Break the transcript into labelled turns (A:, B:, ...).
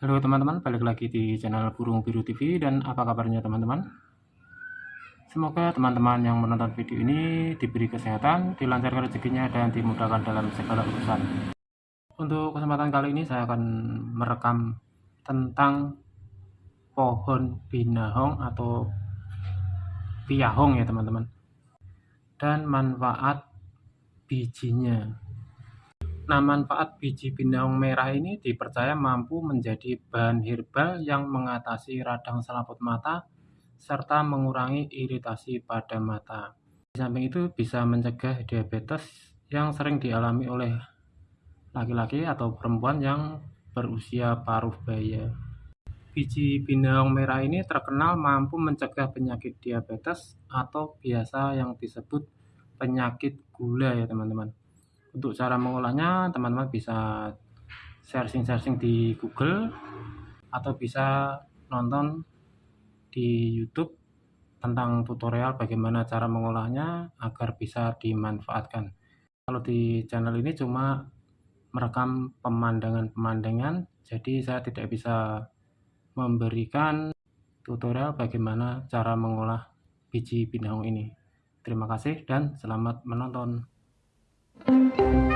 A: Halo teman-teman, balik lagi di channel Burung Biru TV dan apa kabarnya teman-teman? Semoga teman-teman yang menonton video ini diberi kesehatan, dilancarkan rezekinya dan dimudahkan dalam segala urusan. Untuk kesempatan kali ini saya akan merekam tentang pohon binahong atau piahong ya teman-teman. Dan manfaat bijinya. Nah, manfaat biji binahong merah ini dipercaya mampu menjadi bahan herbal yang mengatasi radang selaput mata serta mengurangi iritasi pada mata. Di samping itu bisa mencegah diabetes yang sering dialami oleh laki-laki atau perempuan yang berusia paruh baya. Biji binahong merah ini terkenal mampu mencegah penyakit diabetes atau biasa yang disebut penyakit gula ya teman-teman. Untuk cara mengolahnya, teman-teman bisa searching-searching di Google atau bisa nonton di YouTube tentang tutorial bagaimana cara mengolahnya agar bisa dimanfaatkan. Kalau di channel ini cuma merekam pemandangan-pemandangan, jadi saya tidak bisa memberikan tutorial bagaimana cara mengolah biji binahong ini. Terima kasih dan selamat menonton. Música